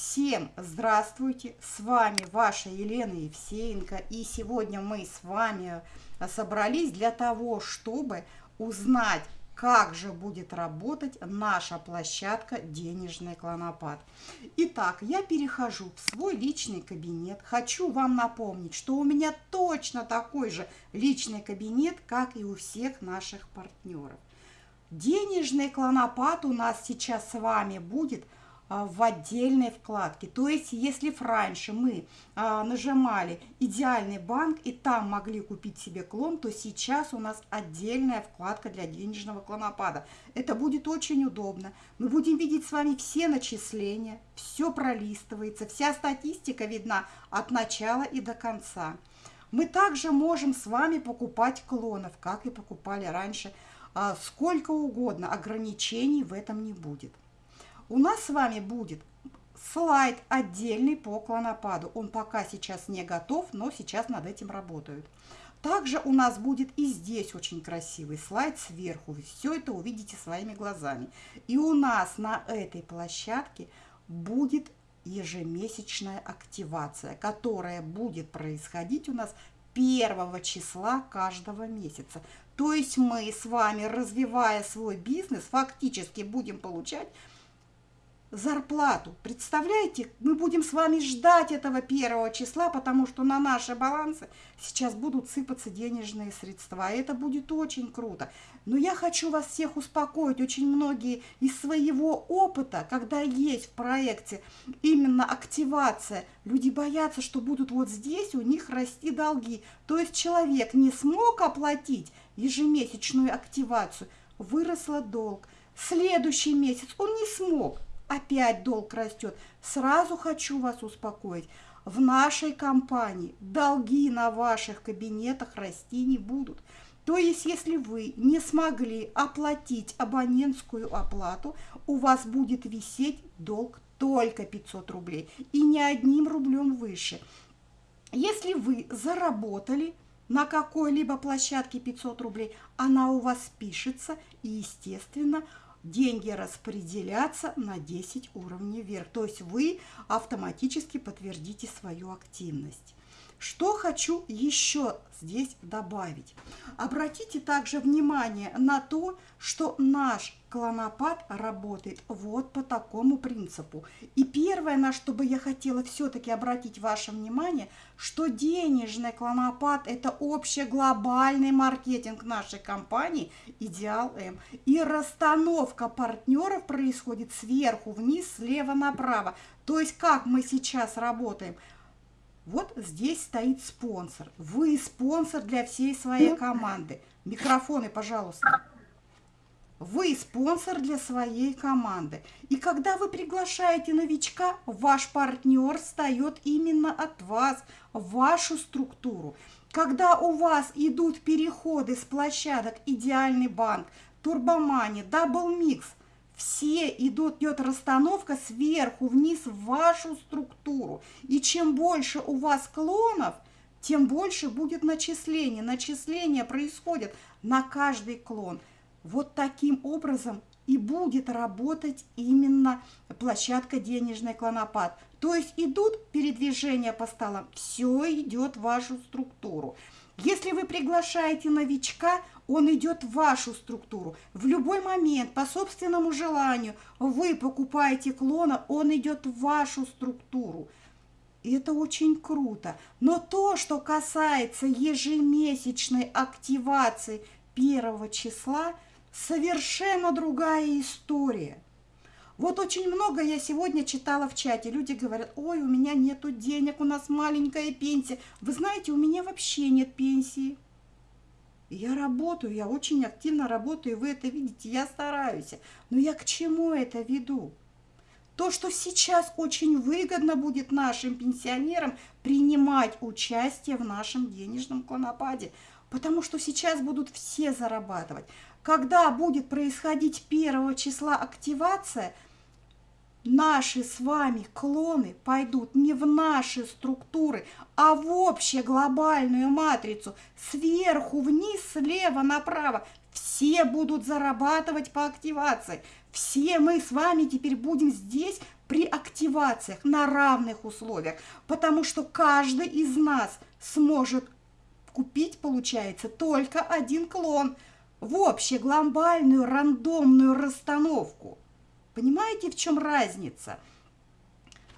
Всем здравствуйте! С вами ваша Елена Евсеенко. И сегодня мы с вами собрались для того, чтобы узнать, как же будет работать наша площадка «Денежный клонопад». Итак, я перехожу в свой личный кабинет. Хочу вам напомнить, что у меня точно такой же личный кабинет, как и у всех наших партнеров. Денежный клонопад у нас сейчас с вами будет – в отдельной вкладке. То есть, если раньше мы а, нажимали «Идеальный банк» и там могли купить себе клон, то сейчас у нас отдельная вкладка для денежного клонопада. Это будет очень удобно. Мы будем видеть с вами все начисления, все пролистывается, вся статистика видна от начала и до конца. Мы также можем с вами покупать клонов, как и покупали раньше, а, сколько угодно, ограничений в этом не будет у нас с вами будет слайд отдельный по клонопаду. Он пока сейчас не готов, но сейчас над этим работают. Также у нас будет и здесь очень красивый слайд сверху. Вы все это увидите своими глазами. И у нас на этой площадке будет ежемесячная активация, которая будет происходить у нас 1 числа каждого месяца. То есть мы с вами, развивая свой бизнес, фактически будем получать зарплату. Представляете, мы будем с вами ждать этого первого числа, потому что на наши балансы сейчас будут сыпаться денежные средства. И это будет очень круто. Но я хочу вас всех успокоить. Очень многие из своего опыта, когда есть в проекте именно активация, люди боятся, что будут вот здесь у них расти долги. То есть человек не смог оплатить ежемесячную активацию, выросла долг. Следующий месяц он не смог опять долг растет. Сразу хочу вас успокоить. В нашей компании долги на ваших кабинетах расти не будут. То есть, если вы не смогли оплатить абонентскую оплату, у вас будет висеть долг только 500 рублей и не одним рублем выше. Если вы заработали на какой-либо площадке 500 рублей, она у вас пишется и, естественно, деньги распределяться на 10 уровней вверх. То есть вы автоматически подтвердите свою активность. Что хочу еще здесь добавить. Обратите также внимание на то, что наш клонопад работает вот по такому принципу. И первое, на что бы я хотела все-таки обратить ваше внимание, что денежный клонопад – это общеглобальный маркетинг нашей компании «Идеал М». И расстановка партнеров происходит сверху вниз, слева направо. То есть как мы сейчас работаем – вот здесь стоит спонсор. Вы спонсор для всей своей команды. Микрофоны, пожалуйста. Вы спонсор для своей команды. И когда вы приглашаете новичка, ваш партнер встает именно от вас, в вашу структуру. Когда у вас идут переходы с площадок «Идеальный банк», «Turbo Money», «Double Mix», все идут, идет расстановка сверху вниз в вашу структуру. И чем больше у вас клонов, тем больше будет начисление. Начисление происходит на каждый клон. Вот таким образом и будет работать именно площадка «Денежный клонопад». То есть идут передвижения по столам, все идет в вашу структуру. Если вы приглашаете новичка, он идет в вашу структуру. В любой момент, по собственному желанию, вы покупаете клона, он идет в вашу структуру. И это очень круто. Но то, что касается ежемесячной активации первого числа, совершенно другая история. Вот очень много я сегодня читала в чате. Люди говорят, ой, у меня нету денег, у нас маленькая пенсия. Вы знаете, у меня вообще нет пенсии. Я работаю, я очень активно работаю, вы это видите, я стараюсь. Но я к чему это веду? То, что сейчас очень выгодно будет нашим пенсионерам принимать участие в нашем денежном клонопаде, потому что сейчас будут все зарабатывать. Когда будет происходить первого числа активация – наши с вами клоны пойдут не в наши структуры, а в общую глобальную матрицу, сверху вниз, слева направо. Все будут зарабатывать по активации. Все мы с вами теперь будем здесь при активациях на равных условиях, потому что каждый из нас сможет купить, получается, только один клон в общеглобальную рандомную расстановку. Понимаете, в чем разница?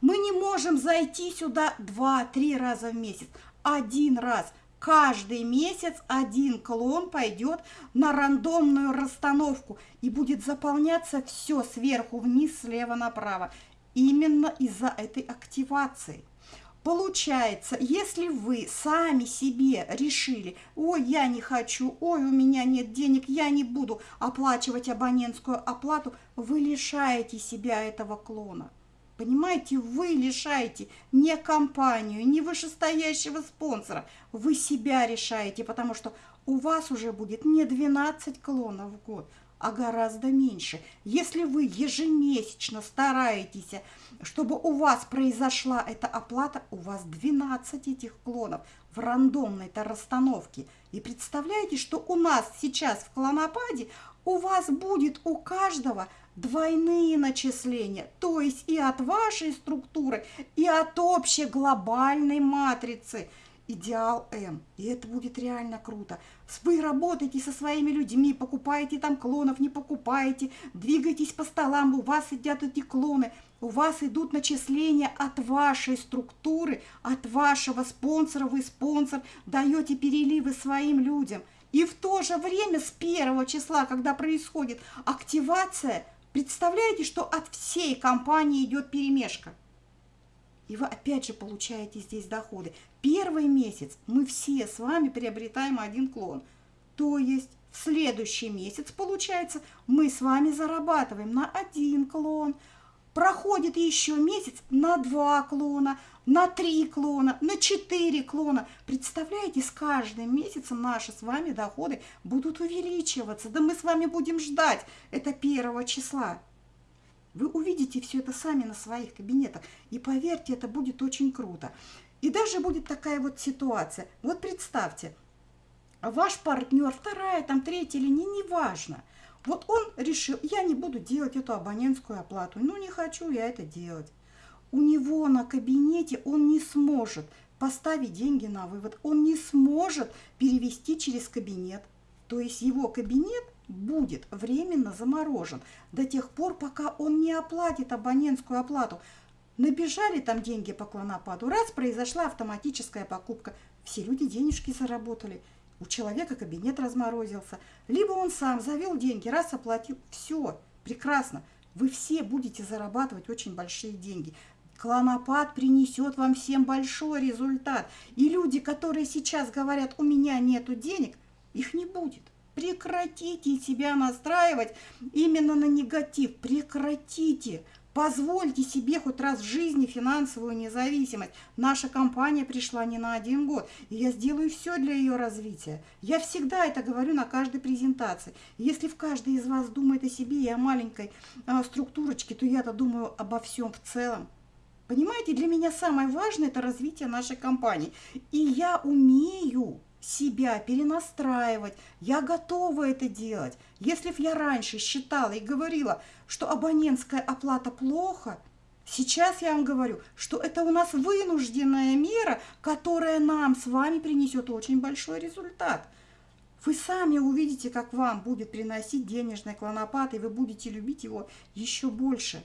Мы не можем зайти сюда 2-3 раза в месяц. Один раз. Каждый месяц один клон пойдет на рандомную расстановку и будет заполняться все сверху вниз, слева направо. Именно из-за этой активации. Получается, если вы сами себе решили, ой, я не хочу, ой, у меня нет денег, я не буду оплачивать абонентскую оплату, вы лишаете себя этого клона. Понимаете, вы лишаете не компанию, не вышестоящего спонсора, вы себя решаете, потому что у вас уже будет не 12 клонов в год, а гораздо меньше. Если вы ежемесячно стараетесь, чтобы у вас произошла эта оплата, у вас 12 этих клонов в рандомной-то расстановке. И представляете, что у нас сейчас в клонопаде у вас будет у каждого двойные начисления, то есть и от вашей структуры, и от общей глобальной матрицы идеал М. И это будет реально круто. Вы работаете со своими людьми, покупаете там клонов, не покупаете, двигаетесь по столам, у вас сидят эти клоны, у вас идут начисления от вашей структуры, от вашего спонсора, вы спонсор, даете переливы своим людям. И в то же время с первого числа, когда происходит активация, Представляете, что от всей компании идет перемешка? И вы опять же получаете здесь доходы. Первый месяц мы все с вами приобретаем один клон. То есть в следующий месяц, получается, мы с вами зарабатываем на один клон. Проходит еще месяц на два клона, на три клона, на четыре клона. Представляете, с каждым месяцем наши с вами доходы будут увеличиваться. Да мы с вами будем ждать это первого числа. Вы увидите все это сами на своих кабинетах. И поверьте, это будет очень круто. И даже будет такая вот ситуация. Вот представьте, ваш партнер, вторая, там, третья или не, неважно. Вот он решил, я не буду делать эту абонентскую оплату. Ну, не хочу я это делать у него на кабинете он не сможет поставить деньги на вывод, он не сможет перевести через кабинет. То есть его кабинет будет временно заморожен до тех пор, пока он не оплатит абонентскую оплату. Набежали там деньги по клонопаду, раз произошла автоматическая покупка, все люди денежки заработали, у человека кабинет разморозился, либо он сам завел деньги, раз оплатил, все, прекрасно, вы все будете зарабатывать очень большие деньги. Клонопад принесет вам всем большой результат. И люди, которые сейчас говорят, у меня нету денег, их не будет. Прекратите себя настраивать именно на негатив. Прекратите. Позвольте себе хоть раз в жизни финансовую независимость. Наша компания пришла не на один год, и я сделаю все для ее развития. Я всегда это говорю на каждой презентации. Если в каждой из вас думает о себе и о маленькой а, структурочке, то я-то думаю обо всем в целом. Понимаете, для меня самое важное – это развитие нашей компании. И я умею себя перенастраивать, я готова это делать. Если я раньше считала и говорила, что абонентская оплата плохо, сейчас я вам говорю, что это у нас вынужденная мера, которая нам с вами принесет очень большой результат. Вы сами увидите, как вам будет приносить денежный клонопад, и вы будете любить его еще больше.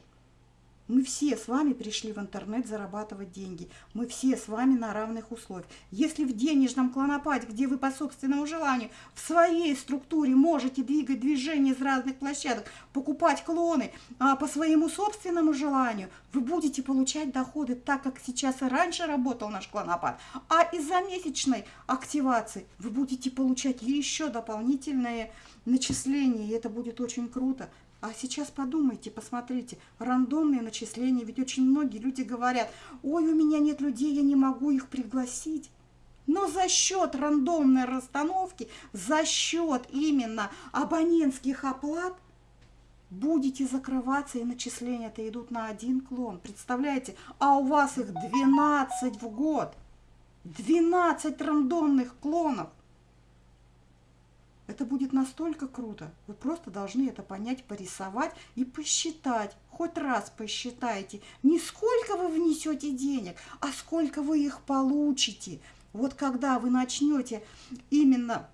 Мы все с вами пришли в интернет зарабатывать деньги. Мы все с вами на равных условиях. Если в денежном клонопаде, где вы по собственному желанию в своей структуре можете двигать движения из разных площадок, покупать клоны а, по своему собственному желанию, вы будете получать доходы так, как сейчас и раньше работал наш клонопад. А из-за месячной активации вы будете получать еще дополнительные начисления, и это будет очень круто. А сейчас подумайте, посмотрите, рандомные начисления, ведь очень многие люди говорят, ой, у меня нет людей, я не могу их пригласить. Но за счет рандомной расстановки, за счет именно абонентских оплат, будете закрываться, и начисления-то идут на один клон. Представляете? А у вас их 12 в год. 12 рандомных клонов. Это будет настолько круто. Вы просто должны это понять, порисовать и посчитать. Хоть раз посчитайте, не сколько вы внесете денег, а сколько вы их получите. Вот когда вы начнете именно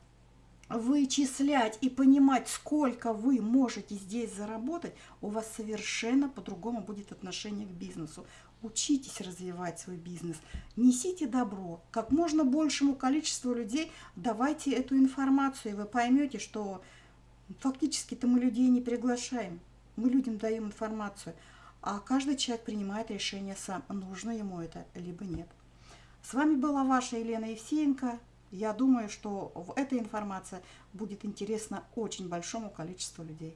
вычислять и понимать, сколько вы можете здесь заработать, у вас совершенно по-другому будет отношение к бизнесу. Учитесь развивать свой бизнес, несите добро, как можно большему количеству людей давайте эту информацию, и вы поймете, что фактически-то мы людей не приглашаем, мы людям даем информацию, а каждый человек принимает решение сам, нужно ему это, либо нет. С вами была ваша Елена Евсеенко. Я думаю, что эта информация будет интересна очень большому количеству людей.